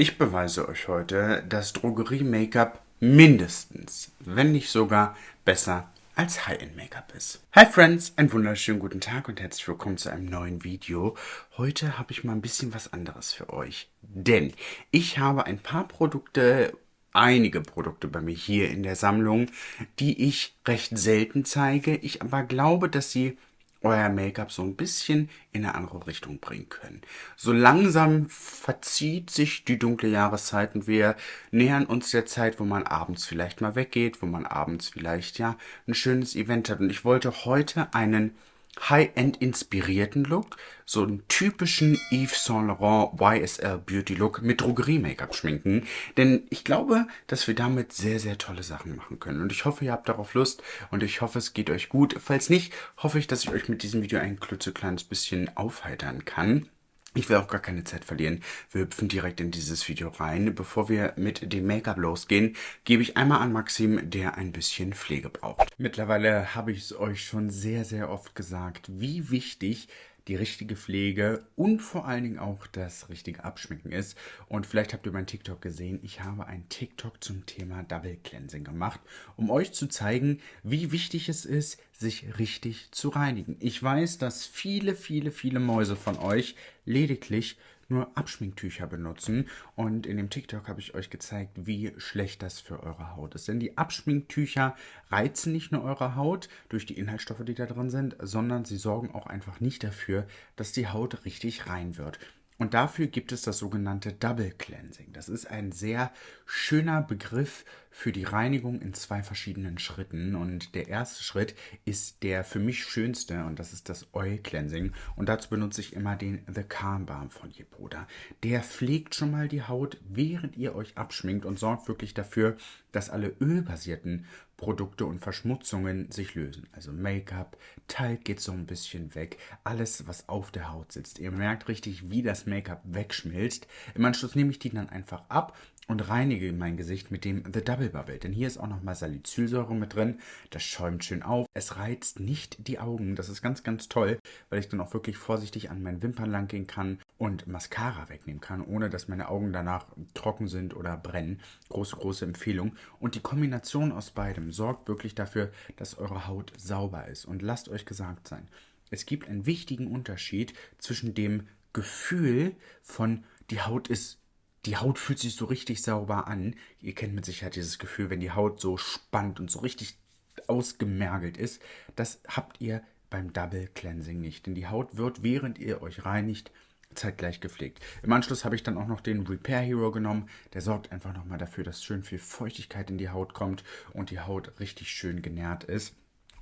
Ich beweise euch heute, dass Drogerie-Make-up mindestens, wenn nicht sogar besser als High-End-Make-up ist. Hi Friends, einen wunderschönen guten Tag und herzlich willkommen zu einem neuen Video. Heute habe ich mal ein bisschen was anderes für euch, denn ich habe ein paar Produkte einige Produkte bei mir hier in der Sammlung, die ich recht selten zeige, ich aber glaube, dass sie euer Make-up so ein bisschen in eine andere Richtung bringen können. So langsam verzieht sich die dunkle Jahreszeit und wir nähern uns der Zeit, wo man abends vielleicht mal weggeht, wo man abends vielleicht ja ein schönes Event hat. Und ich wollte heute einen High-End inspirierten Look, so einen typischen Yves Saint Laurent YSL Beauty Look mit Drogerie-Make-up schminken. Denn ich glaube, dass wir damit sehr, sehr tolle Sachen machen können. Und ich hoffe, ihr habt darauf Lust und ich hoffe, es geht euch gut. Falls nicht, hoffe ich, dass ich euch mit diesem Video ein klitzekleines bisschen aufheitern kann. Ich will auch gar keine Zeit verlieren. Wir hüpfen direkt in dieses Video rein. Bevor wir mit dem Make-up losgehen, gebe ich einmal an Maxim, der ein bisschen Pflege braucht. Mittlerweile habe ich es euch schon sehr, sehr oft gesagt, wie wichtig die richtige Pflege und vor allen Dingen auch das richtige Abschminken ist. Und vielleicht habt ihr mein TikTok gesehen, ich habe ein TikTok zum Thema Double Cleansing gemacht, um euch zu zeigen, wie wichtig es ist, sich richtig zu reinigen. Ich weiß, dass viele, viele, viele Mäuse von euch lediglich nur Abschminktücher benutzen. Und in dem TikTok habe ich euch gezeigt, wie schlecht das für eure Haut ist. Denn die Abschminktücher reizen nicht nur eure Haut durch die Inhaltsstoffe, die da drin sind, sondern sie sorgen auch einfach nicht dafür, dass die Haut richtig rein wird. Und dafür gibt es das sogenannte Double Cleansing. Das ist ein sehr schöner Begriff für die Reinigung in zwei verschiedenen Schritten. Und der erste Schritt ist der für mich schönste und das ist das Oil Cleansing. Und dazu benutze ich immer den The Calm Balm von Yepoda. Der pflegt schon mal die Haut, während ihr euch abschminkt und sorgt wirklich dafür, dass alle ölbasierten Produkte und Verschmutzungen sich lösen. Also Make-up, Teig geht so ein bisschen weg, alles, was auf der Haut sitzt. Ihr merkt richtig, wie das Make-up wegschmilzt. Im Anschluss nehme ich die dann einfach ab und reinige mein Gesicht mit dem The Double Bubble. Denn hier ist auch nochmal Salicylsäure mit drin. Das schäumt schön auf. Es reizt nicht die Augen. Das ist ganz, ganz toll, weil ich dann auch wirklich vorsichtig an meinen Wimpern lang gehen kann und Mascara wegnehmen kann, ohne dass meine Augen danach trocken sind oder brennen. Große, große Empfehlung. Und die Kombination aus beidem sorgt wirklich dafür, dass eure Haut sauber ist. Und lasst euch gesagt sein, es gibt einen wichtigen Unterschied zwischen dem Gefühl von die Haut ist die Haut fühlt sich so richtig sauber an. Ihr kennt mit Sicherheit dieses Gefühl, wenn die Haut so spannt und so richtig ausgemergelt ist. Das habt ihr beim Double Cleansing nicht. Denn die Haut wird, während ihr euch reinigt, zeitgleich gepflegt. Im Anschluss habe ich dann auch noch den Repair Hero genommen. Der sorgt einfach nochmal dafür, dass schön viel Feuchtigkeit in die Haut kommt und die Haut richtig schön genährt ist.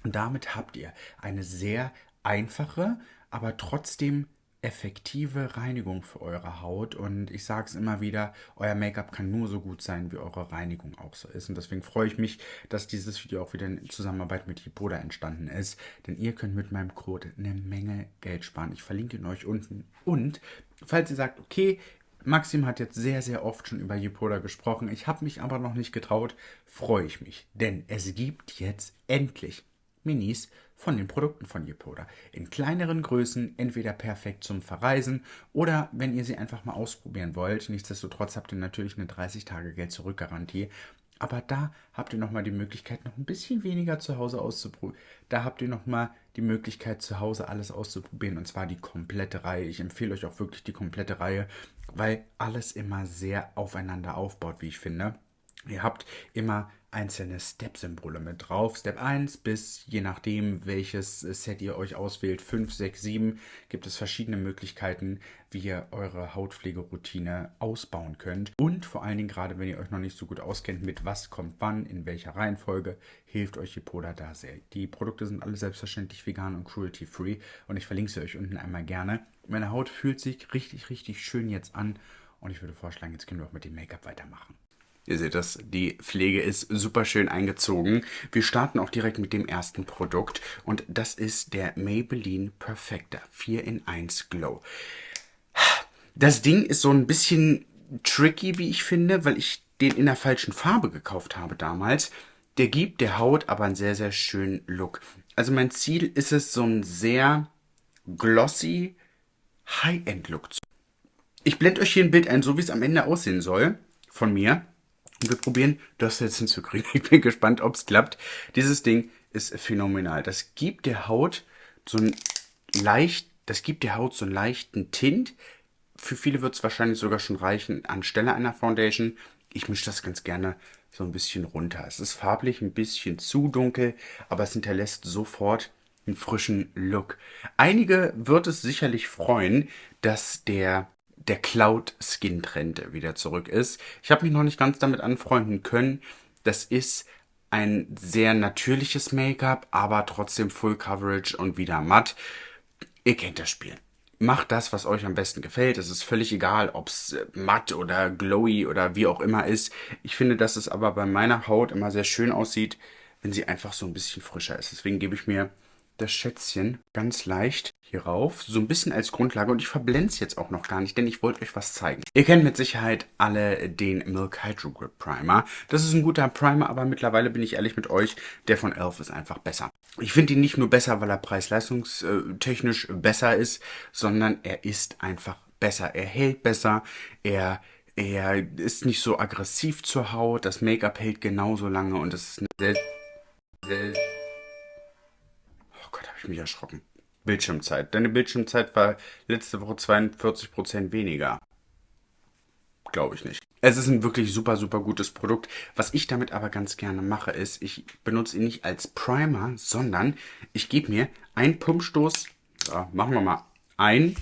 Und damit habt ihr eine sehr einfache, aber trotzdem effektive Reinigung für eure Haut und ich sage es immer wieder, euer Make-up kann nur so gut sein, wie eure Reinigung auch so ist und deswegen freue ich mich, dass dieses Video auch wieder in Zusammenarbeit mit Hipoda entstanden ist, denn ihr könnt mit meinem Code eine Menge Geld sparen. Ich verlinke ihn euch unten und falls ihr sagt, okay, Maxim hat jetzt sehr, sehr oft schon über Yepoda gesprochen. Ich habe mich aber noch nicht getraut. Freue ich mich, denn es gibt jetzt endlich Minis von den Produkten von Yepoda. In kleineren Größen, entweder perfekt zum Verreisen oder wenn ihr sie einfach mal ausprobieren wollt. Nichtsdestotrotz habt ihr natürlich eine 30-Tage-Geld-Zurück-Garantie. Aber da habt ihr nochmal die Möglichkeit, noch ein bisschen weniger zu Hause auszuprobieren. Da habt ihr nochmal die Möglichkeit, zu Hause alles auszuprobieren. Und zwar die komplette Reihe. Ich empfehle euch auch wirklich die komplette Reihe, weil alles immer sehr aufeinander aufbaut, wie ich finde. Ihr habt immer einzelne Step-Symbole mit drauf. Step 1 bis, je nachdem, welches Set ihr euch auswählt, 5, 6, 7, gibt es verschiedene Möglichkeiten, wie ihr eure Hautpflegeroutine ausbauen könnt. Und vor allen Dingen, gerade wenn ihr euch noch nicht so gut auskennt, mit was kommt wann, in welcher Reihenfolge, hilft euch Hipoda da sehr. Die Produkte sind alle selbstverständlich vegan und cruelty-free und ich verlinke sie euch unten einmal gerne. Meine Haut fühlt sich richtig, richtig schön jetzt an und ich würde vorschlagen, jetzt können wir auch mit dem Make-up weitermachen. Ihr seht das, die Pflege ist super schön eingezogen. Wir starten auch direkt mit dem ersten Produkt und das ist der Maybelline Perfector 4 in 1 Glow. Das Ding ist so ein bisschen tricky, wie ich finde, weil ich den in der falschen Farbe gekauft habe damals. Der gibt der Haut aber einen sehr, sehr schönen Look. Also mein Ziel ist es, so einen sehr glossy High-End-Look zu Ich blende euch hier ein Bild ein, so wie es am Ende aussehen soll, von mir. Und wir probieren, das jetzt hinzukriegen. Ich bin gespannt, ob es klappt. Dieses Ding ist phänomenal. Das gibt der Haut so ein leicht, das gibt der Haut so einen leichten Tint. Für viele wird es wahrscheinlich sogar schon reichen anstelle einer Foundation. Ich mische das ganz gerne so ein bisschen runter. Es ist farblich ein bisschen zu dunkel, aber es hinterlässt sofort einen frischen Look. Einige wird es sicherlich freuen, dass der der Cloud Skin Trend wieder zurück ist. Ich habe mich noch nicht ganz damit anfreunden können. Das ist ein sehr natürliches Make-up, aber trotzdem Full Coverage und wieder matt. Ihr kennt das Spiel. Macht das, was euch am besten gefällt. Es ist völlig egal, ob es äh, matt oder glowy oder wie auch immer ist. Ich finde, dass es aber bei meiner Haut immer sehr schön aussieht, wenn sie einfach so ein bisschen frischer ist. Deswegen gebe ich mir das Schätzchen ganz leicht hier rauf, so ein bisschen als Grundlage und ich verblende es jetzt auch noch gar nicht, denn ich wollte euch was zeigen. Ihr kennt mit Sicherheit alle den Milk Hydro Grip Primer. Das ist ein guter Primer, aber mittlerweile bin ich ehrlich mit euch, der von Elf ist einfach besser. Ich finde ihn nicht nur besser, weil er preis-leistungstechnisch besser ist, sondern er ist einfach besser. Er hält besser, er er ist nicht so aggressiv zur Haut, das Make-up hält genauso lange und es ist eine sehr, sehr habe ich mich erschrocken. Bildschirmzeit. Deine Bildschirmzeit war letzte Woche 42% weniger. Glaube ich nicht. Es ist ein wirklich super, super gutes Produkt. Was ich damit aber ganz gerne mache, ist, ich benutze ihn nicht als Primer, sondern ich gebe mir einen Pumpstoß, so, machen wir mal, ein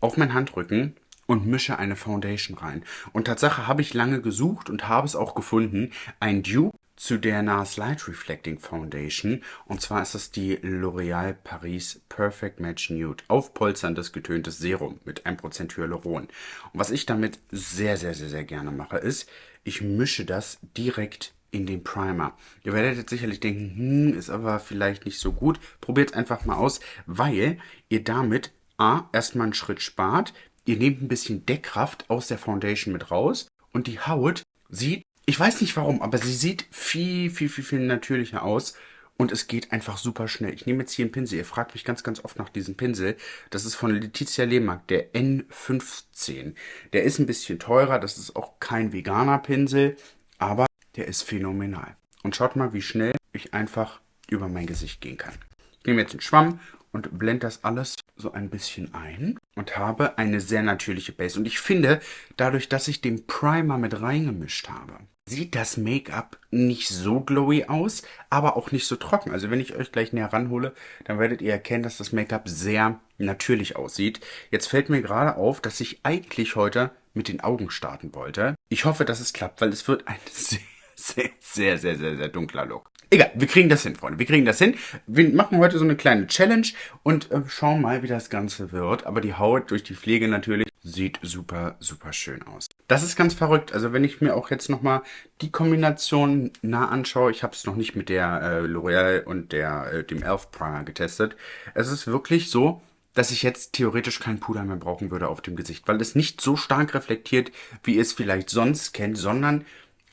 auf meinen Handrücken und mische eine Foundation rein. Und Tatsache habe ich lange gesucht und habe es auch gefunden. Ein Dupe zu der NARS Light Reflecting Foundation. Und zwar ist das die L'Oreal Paris Perfect Match Nude. Aufpolsterndes getöntes Serum mit 1% Hyaluron. Und was ich damit sehr, sehr, sehr, sehr gerne mache, ist, ich mische das direkt in den Primer. Ihr werdet jetzt sicherlich denken, hm, ist aber vielleicht nicht so gut. Probiert einfach mal aus, weil ihr damit A, erstmal einen Schritt spart. Ihr nehmt ein bisschen Deckkraft aus der Foundation mit raus und die Haut sieht ich weiß nicht warum, aber sie sieht viel, viel, viel, viel natürlicher aus. Und es geht einfach super schnell. Ich nehme jetzt hier einen Pinsel. Ihr fragt mich ganz, ganz oft nach diesem Pinsel. Das ist von Letizia Lehmark, der N15. Der ist ein bisschen teurer. Das ist auch kein veganer Pinsel. Aber der ist phänomenal. Und schaut mal, wie schnell ich einfach über mein Gesicht gehen kann. Ich nehme jetzt einen Schwamm und blende das alles so ein bisschen ein und habe eine sehr natürliche Base. Und ich finde, dadurch, dass ich den Primer mit reingemischt habe, sieht das Make-up nicht so glowy aus, aber auch nicht so trocken. Also wenn ich euch gleich näher ranhole, dann werdet ihr erkennen, dass das Make-up sehr natürlich aussieht. Jetzt fällt mir gerade auf, dass ich eigentlich heute mit den Augen starten wollte. Ich hoffe, dass es klappt, weil es wird ein sehr, sehr, sehr, sehr, sehr, sehr dunkler Look. Egal, wir kriegen das hin, Freunde. Wir kriegen das hin. Wir machen heute so eine kleine Challenge und äh, schauen mal, wie das Ganze wird. Aber die Haut durch die Pflege natürlich sieht super, super schön aus. Das ist ganz verrückt. Also wenn ich mir auch jetzt nochmal die Kombination nah anschaue, ich habe es noch nicht mit der äh, L'Oreal und der, äh, dem Elf Primer getestet. Es ist wirklich so, dass ich jetzt theoretisch kein Puder mehr brauchen würde auf dem Gesicht, weil es nicht so stark reflektiert, wie ihr es vielleicht sonst kennt, sondern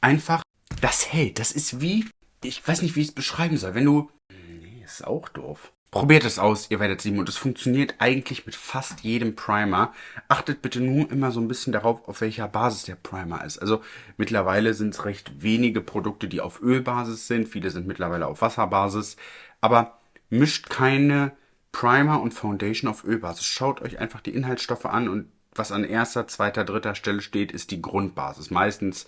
einfach das hält. Das ist wie ich weiß nicht, wie ich es beschreiben soll. Wenn du... Nee, ist auch doof. Probiert es aus, ihr werdet sehen. Und es funktioniert eigentlich mit fast jedem Primer. Achtet bitte nur immer so ein bisschen darauf, auf welcher Basis der Primer ist. Also mittlerweile sind es recht wenige Produkte, die auf Ölbasis sind. Viele sind mittlerweile auf Wasserbasis. Aber mischt keine Primer und Foundation auf Ölbasis. Schaut euch einfach die Inhaltsstoffe an und was an erster, zweiter, dritter Stelle steht, ist die Grundbasis. Meistens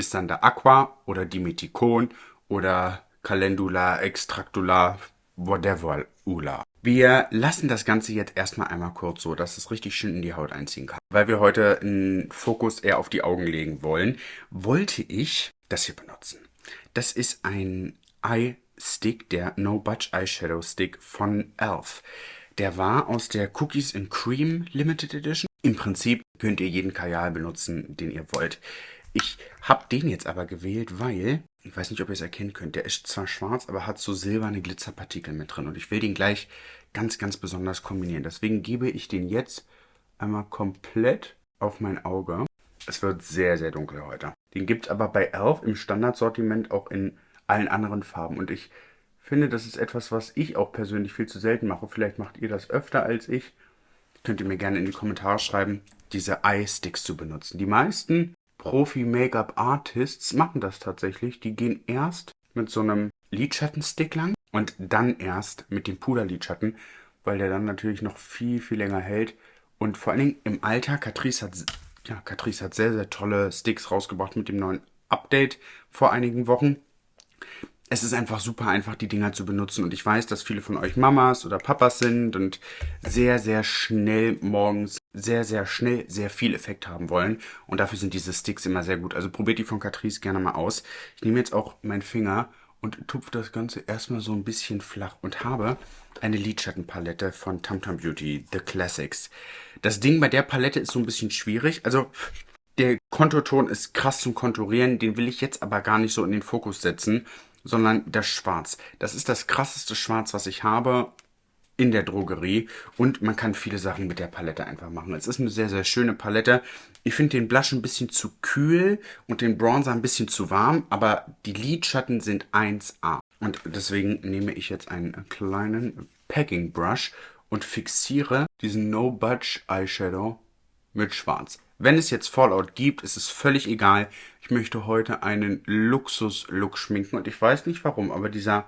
ist dann der Aqua oder Dimethicon oder Calendula, Extractula, whatever, Ula. Wir lassen das Ganze jetzt erstmal einmal kurz so, dass es richtig schön in die Haut einziehen kann. Weil wir heute einen Fokus eher auf die Augen legen wollen, wollte ich das hier benutzen. Das ist ein Eye Stick, der No Budge Eyeshadow Stick von e.l.f. Der war aus der Cookies and Cream Limited Edition. Im Prinzip könnt ihr jeden Kajal benutzen, den ihr wollt. Ich habe den jetzt aber gewählt, weil ich weiß nicht, ob ihr es erkennen könnt. Der ist zwar schwarz, aber hat so silberne Glitzerpartikel mit drin. Und ich will den gleich ganz, ganz besonders kombinieren. Deswegen gebe ich den jetzt einmal komplett auf mein Auge. Es wird sehr, sehr dunkel heute. Den gibt es aber bei Elf im Standardsortiment auch in allen anderen Farben. Und ich finde, das ist etwas, was ich auch persönlich viel zu selten mache. Vielleicht macht ihr das öfter als ich. könnt ihr mir gerne in die Kommentare schreiben, diese Eye-Sticks zu benutzen. Die meisten Profi-Make-up-Artists machen das tatsächlich. Die gehen erst mit so einem Lidschattenstick lang und dann erst mit dem Puderlidschatten, weil der dann natürlich noch viel, viel länger hält. Und vor allen Dingen im Alter, Catrice hat, ja, Catrice hat sehr, sehr tolle Sticks rausgebracht mit dem neuen Update vor einigen Wochen es ist einfach super einfach, die Dinger zu benutzen. Und ich weiß, dass viele von euch Mamas oder Papas sind und sehr, sehr schnell morgens sehr, sehr schnell sehr viel Effekt haben wollen. Und dafür sind diese Sticks immer sehr gut. Also probiert die von Catrice gerne mal aus. Ich nehme jetzt auch meinen Finger und tupfe das Ganze erstmal so ein bisschen flach und habe eine Lidschattenpalette von Tamtam Beauty, The Classics. Das Ding bei der Palette ist so ein bisschen schwierig. Also der Konturton ist krass zum Konturieren, den will ich jetzt aber gar nicht so in den Fokus setzen sondern das Schwarz. Das ist das krasseste Schwarz, was ich habe in der Drogerie und man kann viele Sachen mit der Palette einfach machen. Es ist eine sehr, sehr schöne Palette. Ich finde den Blush ein bisschen zu kühl und den Bronzer ein bisschen zu warm, aber die Lidschatten sind 1A. Und deswegen nehme ich jetzt einen kleinen Packing Brush und fixiere diesen No Budge Eyeshadow mit Schwarz. Wenn es jetzt Fallout gibt, ist es völlig egal. Ich möchte heute einen Luxus-Look schminken und ich weiß nicht warum, aber dieser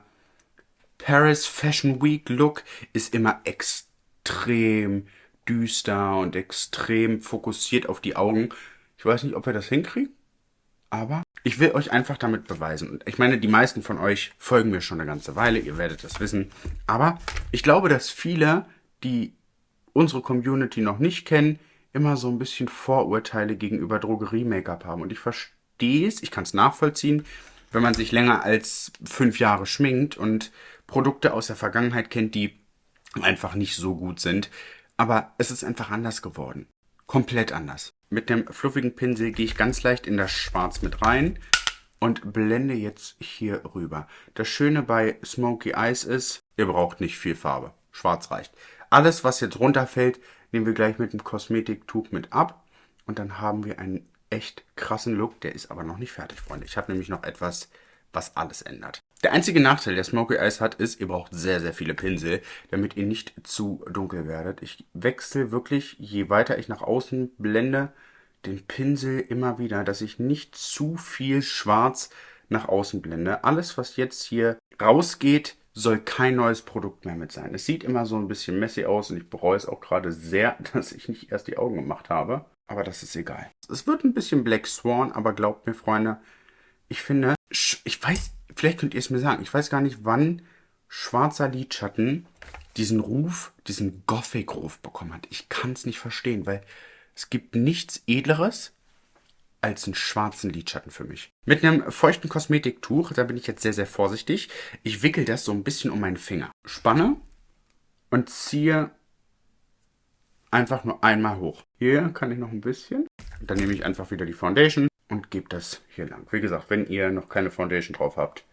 Paris Fashion Week Look ist immer extrem düster und extrem fokussiert auf die Augen. Ich weiß nicht, ob wir das hinkriegen, aber ich will euch einfach damit beweisen. Und ich meine, die meisten von euch folgen mir schon eine ganze Weile, ihr werdet das wissen. Aber ich glaube, dass viele, die unsere Community noch nicht kennen, immer so ein bisschen Vorurteile gegenüber Drogerie-Make-up haben. Und ich verstehe es, ich kann es nachvollziehen, wenn man sich länger als fünf Jahre schminkt und Produkte aus der Vergangenheit kennt, die einfach nicht so gut sind. Aber es ist einfach anders geworden. Komplett anders. Mit dem fluffigen Pinsel gehe ich ganz leicht in das Schwarz mit rein und blende jetzt hier rüber. Das Schöne bei Smoky Eyes ist, ihr braucht nicht viel Farbe. Schwarz reicht. Alles, was jetzt runterfällt, nehmen wir gleich mit dem Kosmetiktuch mit ab. Und dann haben wir einen echt krassen Look. Der ist aber noch nicht fertig, Freunde. Ich habe nämlich noch etwas, was alles ändert. Der einzige Nachteil, der Smoky Eyes hat, ist, ihr braucht sehr, sehr viele Pinsel, damit ihr nicht zu dunkel werdet. Ich wechsle wirklich, je weiter ich nach außen blende, den Pinsel immer wieder, dass ich nicht zu viel schwarz nach außen blende. Alles, was jetzt hier rausgeht, soll kein neues Produkt mehr mit sein. Es sieht immer so ein bisschen messy aus und ich bereue es auch gerade sehr, dass ich nicht erst die Augen gemacht habe. Aber das ist egal. Es wird ein bisschen Black Swan, aber glaubt mir, Freunde, ich finde, ich weiß, vielleicht könnt ihr es mir sagen, ich weiß gar nicht, wann schwarzer Lidschatten diesen Ruf, diesen Gothic-Ruf bekommen hat. Ich kann es nicht verstehen, weil es gibt nichts Edleres als einen schwarzen Lidschatten für mich. Mit einem feuchten Kosmetiktuch, da bin ich jetzt sehr, sehr vorsichtig. Ich wickel das so ein bisschen um meinen Finger. Spanne und ziehe einfach nur einmal hoch. Hier kann ich noch ein bisschen. Dann nehme ich einfach wieder die Foundation und gebe das hier lang. Wie gesagt, wenn ihr noch keine Foundation drauf habt,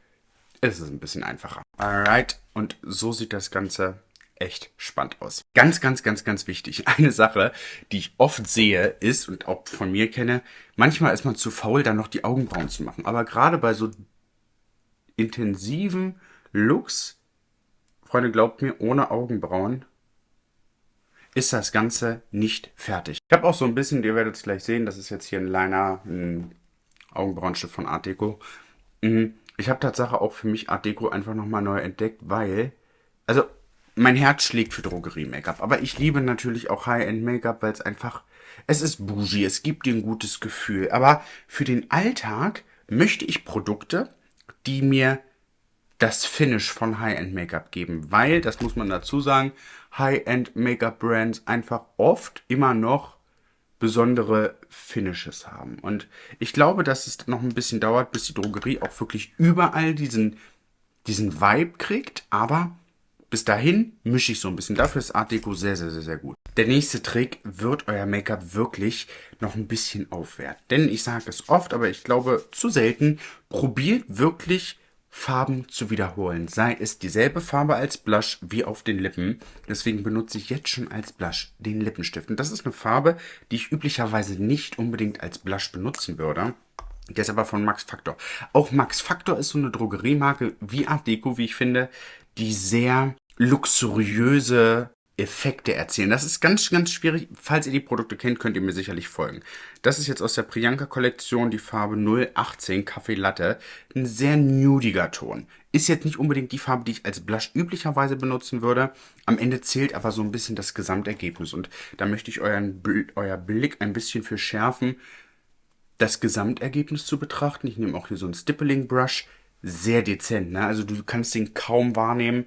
ist es ein bisschen einfacher. Alright, und so sieht das Ganze echt spannend aus. Ganz, ganz, ganz, ganz wichtig. Eine Sache, die ich oft sehe, ist und auch von mir kenne, manchmal ist man zu faul, dann noch die Augenbrauen zu machen. Aber gerade bei so intensiven Looks, Freunde, glaubt mir, ohne Augenbrauen ist das Ganze nicht fertig. Ich habe auch so ein bisschen, ihr werdet es gleich sehen, das ist jetzt hier ein Liner, ein Augenbrauenstift von Art Deco. Mhm. Ich habe Tatsache auch für mich Art Deco einfach nochmal neu entdeckt, weil, also mein Herz schlägt für Drogerie-Make-up. Aber ich liebe natürlich auch High-End-Make-up, weil es einfach, es ist bougie, es gibt dir ein gutes Gefühl. Aber für den Alltag möchte ich Produkte, die mir das Finish von High-End-Make-up geben. Weil, das muss man dazu sagen, High-End-Make-up-Brands einfach oft immer noch besondere Finishes haben. Und ich glaube, dass es noch ein bisschen dauert, bis die Drogerie auch wirklich überall diesen, diesen Vibe kriegt. Aber bis dahin mische ich so ein bisschen. Dafür ist Art Deco sehr, sehr, sehr, sehr gut. Der nächste Trick wird euer Make-up wirklich noch ein bisschen aufwerten. Denn ich sage es oft, aber ich glaube zu selten, probiert wirklich Farben zu wiederholen. Sei es dieselbe Farbe als Blush wie auf den Lippen. Deswegen benutze ich jetzt schon als Blush den Lippenstift. Und das ist eine Farbe, die ich üblicherweise nicht unbedingt als Blush benutzen würde. Der ist aber von Max Factor. Auch Max Factor ist so eine Drogeriemarke wie Art Deco, wie ich finde, die sehr luxuriöse Effekte erzielen. Das ist ganz, ganz schwierig. Falls ihr die Produkte kennt, könnt ihr mir sicherlich folgen. Das ist jetzt aus der Priyanka-Kollektion die Farbe 018 Kaffee Latte. Ein sehr nudiger Ton. Ist jetzt nicht unbedingt die Farbe, die ich als Blush üblicherweise benutzen würde. Am Ende zählt aber so ein bisschen das Gesamtergebnis. Und da möchte ich euren, euer Blick ein bisschen für schärfen, das Gesamtergebnis zu betrachten. Ich nehme auch hier so einen Stippling Brush. Sehr dezent, ne? Also du kannst den kaum wahrnehmen.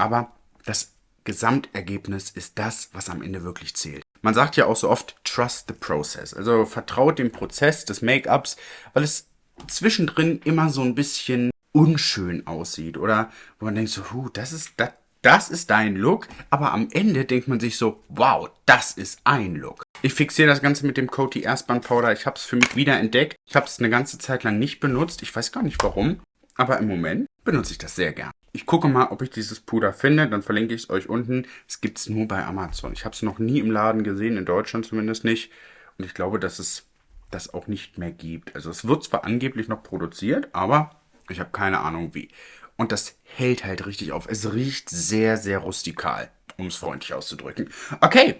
Aber das Gesamtergebnis ist das, was am Ende wirklich zählt. Man sagt ja auch so oft, trust the process. Also vertraut dem Prozess des Make-ups, weil es zwischendrin immer so ein bisschen unschön aussieht. Oder wo man denkt so, huh, das ist, das, das ist dein Look. Aber am Ende denkt man sich so, wow, das ist ein Look. Ich fixiere das Ganze mit dem Coty Erstband Powder. Ich habe es für mich wieder entdeckt. Ich habe es eine ganze Zeit lang nicht benutzt. Ich weiß gar nicht warum. Aber im Moment benutze ich das sehr gern. Ich gucke mal, ob ich dieses Puder finde, dann verlinke ich es euch unten. Es gibt es nur bei Amazon. Ich habe es noch nie im Laden gesehen, in Deutschland zumindest nicht. Und ich glaube, dass es das auch nicht mehr gibt. Also es wird zwar angeblich noch produziert, aber ich habe keine Ahnung wie. Und das hält halt richtig auf. Es riecht sehr, sehr rustikal, um es freundlich auszudrücken. Okay,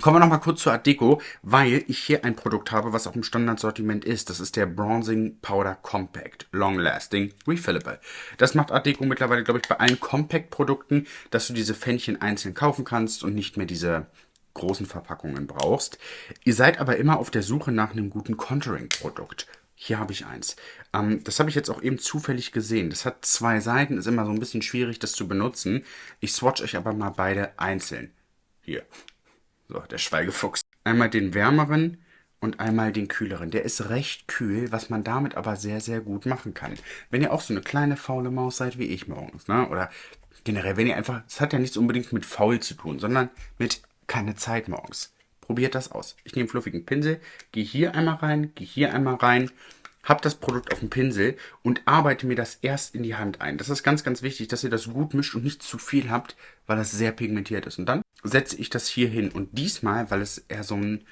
Kommen wir nochmal kurz zur Art Deco, weil ich hier ein Produkt habe, was auch im Standardsortiment ist. Das ist der Bronzing Powder Compact Long Lasting Refillable. Das macht Art Deco mittlerweile, glaube ich, bei allen Compact-Produkten, dass du diese Fännchen einzeln kaufen kannst und nicht mehr diese großen Verpackungen brauchst. Ihr seid aber immer auf der Suche nach einem guten Contouring-Produkt. Hier habe ich eins. Ähm, das habe ich jetzt auch eben zufällig gesehen. Das hat zwei Seiten, ist immer so ein bisschen schwierig, das zu benutzen. Ich swatch euch aber mal beide einzeln. Hier. So, der Schweigefuchs. Einmal den wärmeren und einmal den kühleren. Der ist recht kühl, was man damit aber sehr, sehr gut machen kann. Wenn ihr auch so eine kleine faule Maus seid wie ich morgens, ne? Oder generell, wenn ihr einfach, es hat ja nichts unbedingt mit faul zu tun, sondern mit keine Zeit morgens. Probiert das aus. Ich nehme fluffigen Pinsel, gehe hier einmal rein, gehe hier einmal rein, habe das Produkt auf dem Pinsel und arbeite mir das erst in die Hand ein. Das ist ganz, ganz wichtig, dass ihr das gut mischt und nicht zu viel habt, weil das sehr pigmentiert ist. Und dann setze ich das hier hin. Und diesmal, weil es eher so ein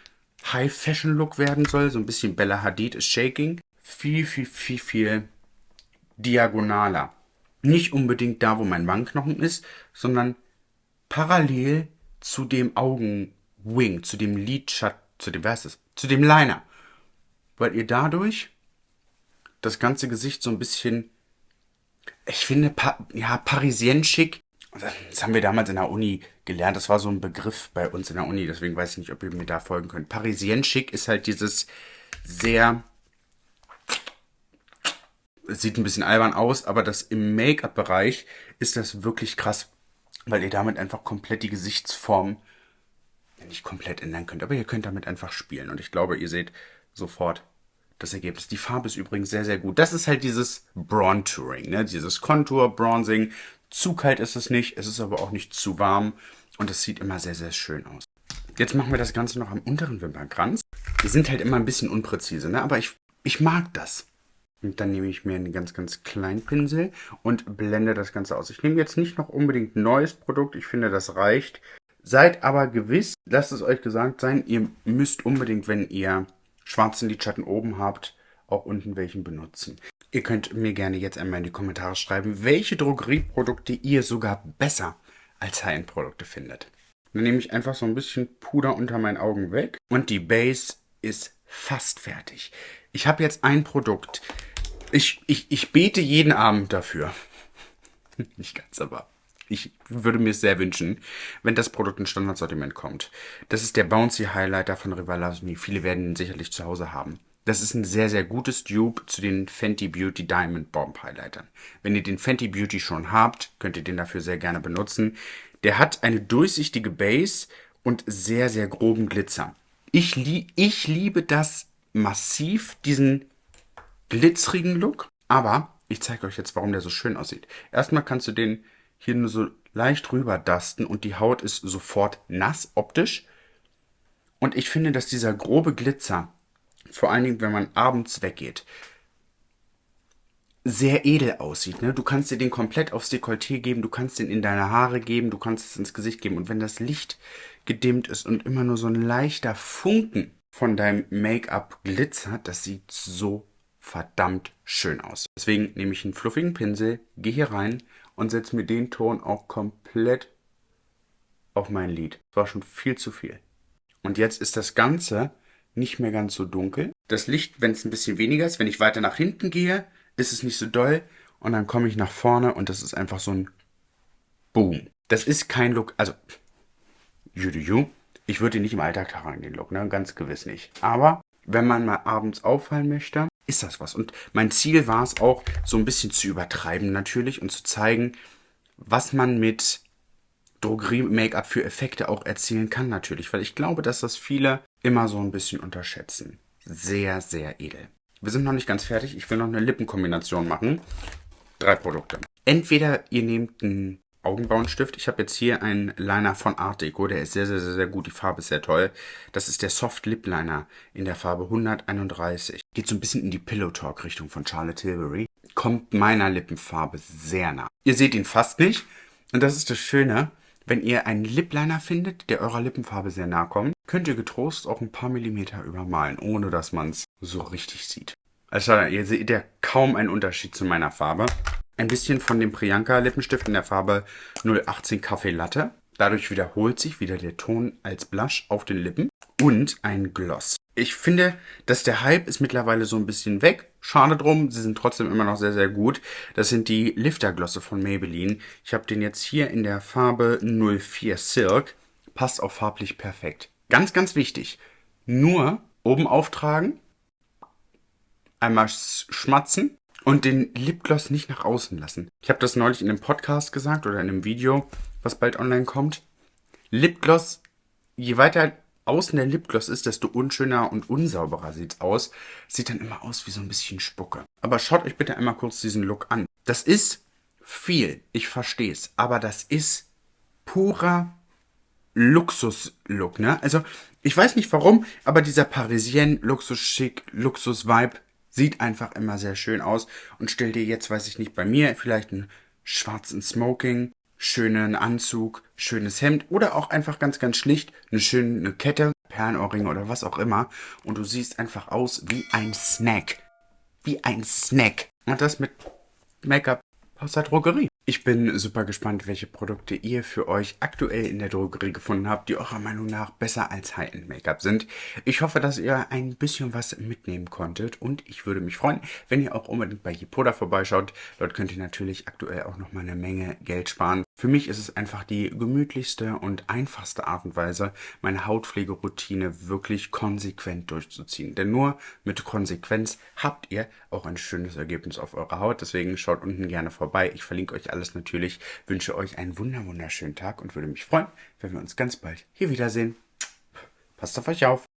High-Fashion-Look werden soll, so ein bisschen Bella Hadid ist Shaking, viel, viel, viel, viel diagonaler. Nicht unbedingt da, wo mein Wangenknochen ist, sondern parallel zu dem Augenwing, zu dem Lidschatten, zu dem, was ist? Zu dem Liner. Weil ihr dadurch das ganze Gesicht so ein bisschen, ich finde, pa ja, parisien schick das haben wir damals in der Uni gelernt. Das war so ein Begriff bei uns in der Uni, deswegen weiß ich nicht, ob ihr mir da folgen könnt. Parisien schick ist halt dieses sehr. Sieht ein bisschen albern aus, aber das im Make-up-Bereich ist das wirklich krass, weil ihr damit einfach komplett die Gesichtsform nicht komplett ändern könnt, aber ihr könnt damit einfach spielen. Und ich glaube, ihr seht sofort das Ergebnis. Die Farbe ist übrigens sehr, sehr gut. Das ist halt dieses Bronturing, ne? dieses Contour, Bronzing, zu kalt ist es nicht, es ist aber auch nicht zu warm und es sieht immer sehr, sehr schön aus. Jetzt machen wir das Ganze noch am unteren Wimpernkranz. Die sind halt immer ein bisschen unpräzise, ne? aber ich, ich mag das. Und dann nehme ich mir einen ganz, ganz kleinen Pinsel und blende das Ganze aus. Ich nehme jetzt nicht noch unbedingt neues Produkt, ich finde, das reicht. Seid aber gewiss, lasst es euch gesagt sein, ihr müsst unbedingt, wenn ihr schwarzen Lidschatten oben habt, auch unten welchen benutzen. Ihr könnt mir gerne jetzt einmal in die Kommentare schreiben, welche Drogerieprodukte ihr sogar besser als High-End-Produkte findet. Dann nehme ich einfach so ein bisschen Puder unter meinen Augen weg und die Base ist fast fertig. Ich habe jetzt ein Produkt. Ich, ich, ich bete jeden Abend dafür. Nicht ganz, aber ich würde mir es sehr wünschen, wenn das Produkt in Standardsortiment kommt. Das ist der Bouncy Highlighter von Rivalismi. Viele werden ihn sicherlich zu Hause haben. Das ist ein sehr, sehr gutes Dupe zu den Fenty Beauty Diamond Bomb Highlightern. Wenn ihr den Fenty Beauty schon habt, könnt ihr den dafür sehr gerne benutzen. Der hat eine durchsichtige Base und sehr, sehr groben Glitzer. Ich, lie ich liebe das massiv, diesen glitzerigen Look. Aber ich zeige euch jetzt, warum der so schön aussieht. Erstmal kannst du den hier nur so leicht rüber dusten und die Haut ist sofort nass optisch. Und ich finde, dass dieser grobe Glitzer vor allen Dingen, wenn man abends weggeht, sehr edel aussieht. Ne? Du kannst dir den komplett aufs Dekolleté geben, du kannst den in deine Haare geben, du kannst es ins Gesicht geben. Und wenn das Licht gedimmt ist und immer nur so ein leichter Funken von deinem Make-up glitzert, das sieht so verdammt schön aus. Deswegen nehme ich einen fluffigen Pinsel, gehe hier rein und setze mir den Ton auch komplett auf mein Lid. Das war schon viel zu viel. Und jetzt ist das Ganze nicht mehr ganz so dunkel. Das Licht, wenn es ein bisschen weniger ist, wenn ich weiter nach hinten gehe, ist es nicht so doll. Und dann komme ich nach vorne und das ist einfach so ein Boom. Das ist kein Look, also, you do you. Ich würde ihn nicht im Alltag tragen, den Look, ne? Ganz gewiss nicht. Aber wenn man mal abends auffallen möchte, ist das was. Und mein Ziel war es auch, so ein bisschen zu übertreiben natürlich und zu zeigen, was man mit Drogerie-Make-up für Effekte auch erzielen kann natürlich. Weil ich glaube, dass das viele immer so ein bisschen unterschätzen. Sehr, sehr edel. Wir sind noch nicht ganz fertig. Ich will noch eine Lippenkombination machen. Drei Produkte. Entweder ihr nehmt einen Augenbrauenstift. Ich habe jetzt hier einen Liner von Art Deco. Der ist sehr, sehr, sehr, sehr gut. Die Farbe ist sehr toll. Das ist der Soft Lip Liner in der Farbe 131. Geht so ein bisschen in die Pillow Talk Richtung von Charlotte Tilbury. Kommt meiner Lippenfarbe sehr nah. Ihr seht ihn fast nicht. Und das ist das Schöne. Wenn ihr einen Lip Liner findet, der eurer Lippenfarbe sehr nah kommt, könnt ihr getrost auch ein paar Millimeter übermalen, ohne dass man es so richtig sieht. Also ihr seht ja kaum einen Unterschied zu meiner Farbe ein bisschen von dem Priyanka Lippenstift in der Farbe 018 Kaffee Latte. Dadurch wiederholt sich wieder der Ton als Blush auf den Lippen und ein Gloss. Ich finde, dass der Hype ist mittlerweile so ein bisschen weg. Schade drum, sie sind trotzdem immer noch sehr, sehr gut. Das sind die Lifterglosse von Maybelline. Ich habe den jetzt hier in der Farbe 04 Silk. Passt auch farblich perfekt. Ganz, ganz wichtig. Nur oben auftragen, einmal schmatzen und den Lipgloss nicht nach außen lassen. Ich habe das neulich in einem Podcast gesagt oder in einem Video, was bald online kommt. Lipgloss, je weiter außen der Lipgloss ist, desto unschöner und unsauberer sieht's aus. Sieht dann immer aus wie so ein bisschen Spucke. Aber schaut euch bitte einmal kurz diesen Look an. Das ist viel, ich verstehe es, aber das ist purer Luxus-Look, ne? Also, ich weiß nicht warum, aber dieser Parisien Luxus-Schick, Luxus-Vibe Sieht einfach immer sehr schön aus. Und stell dir jetzt, weiß ich nicht, bei mir vielleicht einen schwarzen Smoking, schönen Anzug, schönes Hemd oder auch einfach ganz, ganz schlicht eine schöne Kette, Perlenohrringe oder was auch immer. Und du siehst einfach aus wie ein Snack. Wie ein Snack. Und das mit Make-up aus der Drogerie. Ich bin super gespannt, welche Produkte ihr für euch aktuell in der Drogerie gefunden habt, die eurer Meinung nach besser als High-End-Make-up sind. Ich hoffe, dass ihr ein bisschen was mitnehmen konntet und ich würde mich freuen, wenn ihr auch unbedingt bei Yipoda vorbeischaut. Dort könnt ihr natürlich aktuell auch nochmal eine Menge Geld sparen. Für mich ist es einfach die gemütlichste und einfachste Art und Weise, meine Hautpflegeroutine wirklich konsequent durchzuziehen. Denn nur mit Konsequenz habt ihr auch ein schönes Ergebnis auf eurer Haut. Deswegen schaut unten gerne vorbei. Ich verlinke euch alles natürlich. Wünsche euch einen wunderschönen Tag und würde mich freuen, wenn wir uns ganz bald hier wiedersehen. Passt auf euch auf.